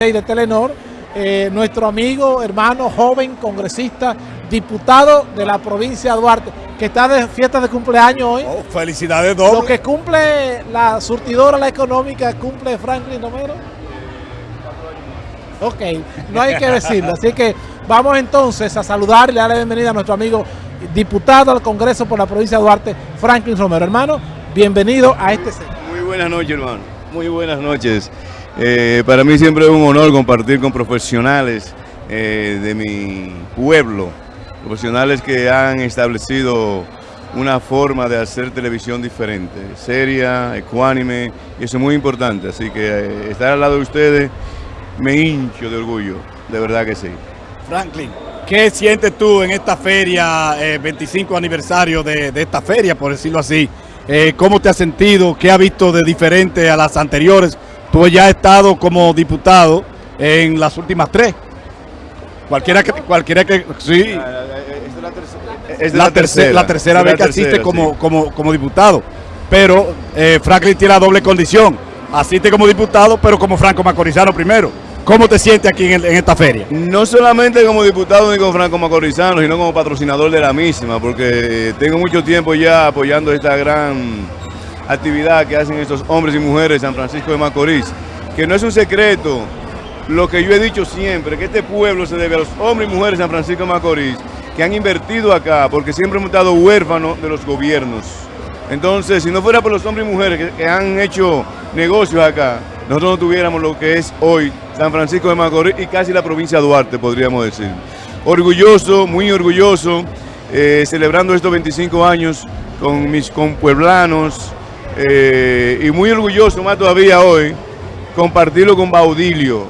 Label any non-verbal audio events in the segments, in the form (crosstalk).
de Telenor, eh, nuestro amigo, hermano, joven, congresista, diputado de la provincia de Duarte, que está de fiesta de cumpleaños hoy. Oh, felicidades doble. Lo que cumple la surtidora, la económica, cumple Franklin Romero. Ok, no hay que decirlo. Así que vamos entonces a saludar y darle la bienvenida a nuestro amigo diputado al Congreso por la provincia de Duarte, Franklin Romero. Hermano, bienvenido a este centro. Muy buenas noches, hermano. Muy buenas noches. Eh, para mí siempre es un honor compartir con profesionales eh, de mi pueblo, profesionales que han establecido una forma de hacer televisión diferente, seria, ecuánime, y eso es muy importante. Así que eh, estar al lado de ustedes me hincho de orgullo, de verdad que sí. Franklin, ¿qué sientes tú en esta feria, 25 aniversario de, esta feria, por decirlo así? ¿Cómo te has sentido? ¿Qué has visto de diferente a las anteriores? Tú ya has estado como diputado en las últimas tres. Cualquiera que, cualquiera que, sí. Es la, tercera, la tercera vez que asiste como, como, como diputado. Pero eh, Franklin tiene la doble condición. Asiste como diputado, pero como Franco Macorizano primero. ¿Cómo te sientes aquí en, en, esta feria? No solamente como diputado ni como Franco Macorizano, sino como patrocinador de la misma, porque tengo mucho tiempo ya apoyando esta gran actividad que hacen estos hombres y mujeres de San Francisco de Macorís, que no es un secreto lo que yo he dicho siempre, que este pueblo se debe a los hombres y mujeres de San Francisco de Macorís, que han invertido acá, porque siempre hemos estado huérfanos de los gobiernos. Entonces, si no fuera por los hombres y mujeres que, han hecho negocios acá, nosotros no tuviéramos lo que es hoy San Francisco de Macorís y casi la provincia de Duarte, podríamos decir. Orgulloso, muy orgulloso, eh, celebrando estos 25 años con mis compueblanos, eh, y muy orgulloso más todavía hoy compartirlo con Baudilio,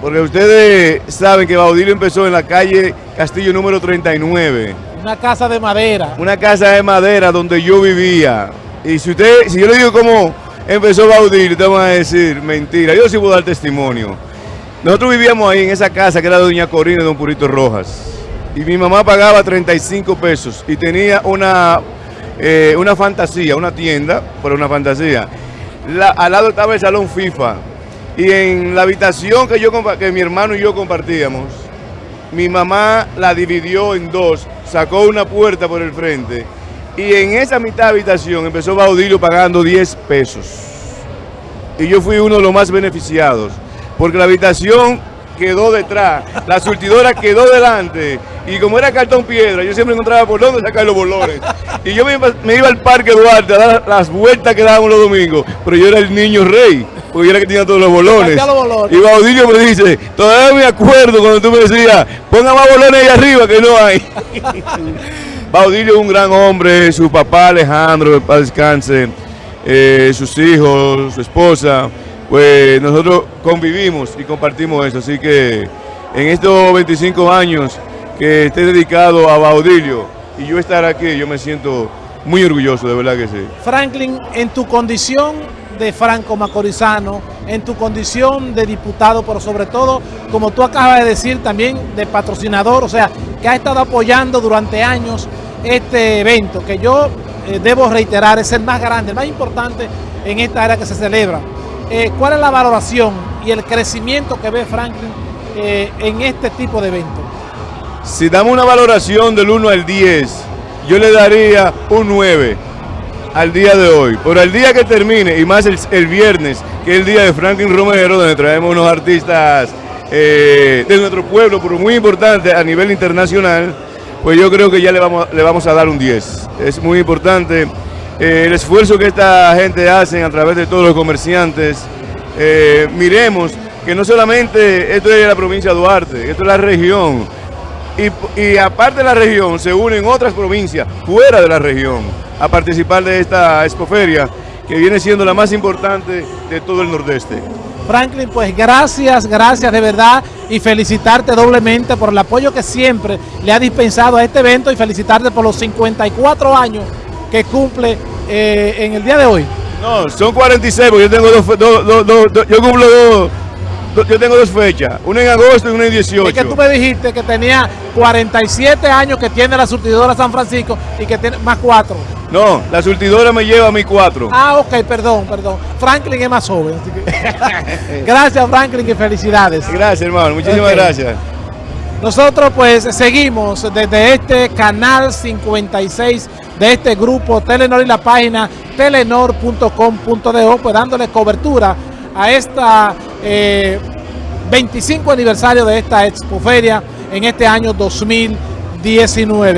porque ustedes saben que Baudilio empezó en la calle Castillo número 39. Una casa de madera. Una casa de madera donde yo vivía. Y si usted, si yo le digo cómo empezó Baudilio, te van a decir mentira. Yo sí puedo dar testimonio. Nosotros vivíamos ahí en esa casa que era de Doña Corina y Don Purito Rojas. Y mi mamá pagaba 35 pesos y tenía una eh, una fantasía, una tienda, pero una fantasía. Al lado estaba el salón FIFA. Y en la habitación que, yo, que mi hermano y yo compartíamos, mi mamá la dividió en dos, sacó una puerta por el frente. Y en esa mitad de habitación empezó Baudilio pagando 10 pesos. Y yo fui uno de los más beneficiados. Porque la habitación quedó detrás, la surtidora quedó delante. Y como era cartón piedra, yo siempre encontraba por dónde sacar los bolones. Y yo me iba, me iba, al Parque Duarte a dar las vueltas que dábamos los domingos, pero yo era el niño rey, porque yo era el que tenía todos los bolones. Los bolones. Y Baudilio me dice, todavía me acuerdo cuando tú me decías, ponga más bolones ahí arriba que no hay. (laughs) Baudilio es un gran hombre, su papá Alejandro, para descanse, eh, sus hijos, su esposa, pues nosotros convivimos y compartimos eso, así que en estos 25 años que esté dedicado a Baudilio y yo estar aquí, yo me siento muy orgulloso, de verdad que sí. Franklin, en tu condición de franco macorizano, en tu condición de diputado, pero sobre todo, como tú acabas de decir, también de patrocinador, o sea, que ha estado apoyando durante años este evento, que yo eh, debo reiterar, es el más grande, el más importante en esta área que se celebra. Eh, ¿Cuál es la valoración y el crecimiento que ve Franklin eh, en este tipo de eventos? Si damos una valoración del 1 al 10, yo le daría un 9 al día de hoy. Pero al día que termine, y más el, el viernes, que es el día de Franklin Romero, donde traemos unos artistas eh, de nuestro pueblo, pero muy importante a nivel internacional, pues yo creo que ya le vamos, le vamos a dar un 10. Es muy importante eh, el esfuerzo que esta gente hace a través de todos los comerciantes. Eh, miremos que no solamente esto es la provincia de Duarte, esto es la región. Y, y, aparte de la región, se unen otras provincias fuera de la región a participar de esta expoferia, que viene siendo la más importante de todo el nordeste. Franklin, pues gracias, gracias de verdad y felicitarte doblemente por el apoyo que siempre le ha dispensado a este evento y felicitarte por los 54 años que cumple eh, en el día de hoy. No, son 46, porque yo tengo dos, dos, dos, dos yo cumplo dos yo tengo dos fechas, una en agosto y una en 18. Es que tú me dijiste que tenía 47 años que tiene la surtidora San Francisco y que tiene más cuatro. No, la surtidora me lleva a mi cuatro. Ah, ok, perdón, perdón. Franklin es más joven. así que- (laughs) gracias, Franklin, y felicidades. Gracias, hermano. Muchísimas gracias. Nosotros pues seguimos desde este canal 56 de este grupo Telenor y la página telenor.com.do pues dándole cobertura a esta eh, 25 aniversario de esta expoferia en este año 2019.